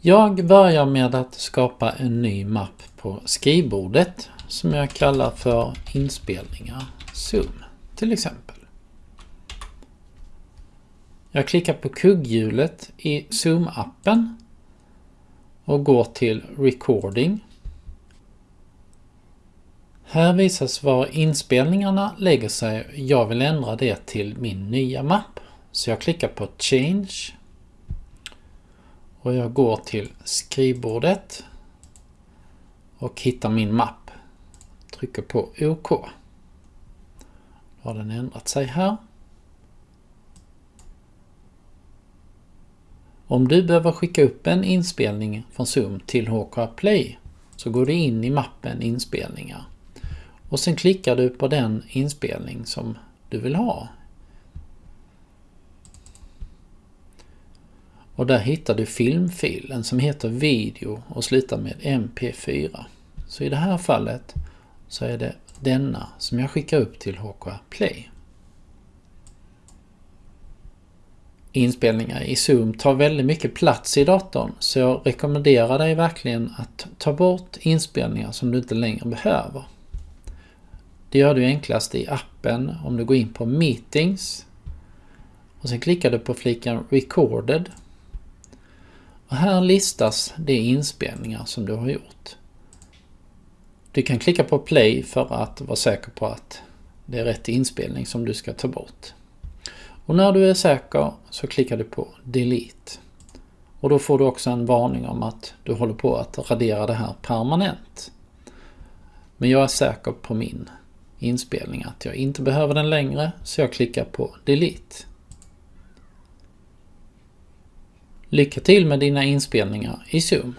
Jag börjar med att skapa en ny mapp på skrivbordet som jag kallar för inspelningar Zoom till exempel. Jag klickar på kugghjulet i Zoom-appen och går till Recording. Här visas var inspelningarna lägger sig. Jag vill ändra det till min nya mapp. Så jag klickar på Change. Och jag går till skrivbordet. Och hittar min mapp. Trycker på OK. Då har den ändrat sig här. Om du behöver skicka upp en inspelning från Zoom till HK Play så går du in i mappen inspelningar. Och sen klickar du på den inspelning som du vill ha. Och där hittar du filmfilen som heter video och slutar med MP4. Så i det här fallet så är det denna som jag skickar upp till HK Play. inspelningar i Zoom tar väldigt mycket plats i datorn så jag rekommenderar dig verkligen att ta bort inspelningar som du inte längre behöver. Det gör du enklast i appen om du går in på Meetings och sen klickar du på fliken Recorded. Och här listas de inspelningar som du har gjort. Du kan klicka på Play för att vara säker på att det är rätt inspelning som du ska ta bort. Och när du är säker så klickar du på Delete. Och då får du också en varning om att du håller på att radera det här permanent. Men jag är säker på min inspelning att jag inte behöver den längre så jag klickar på Delete. Lycka till med dina inspelningar i Zoom!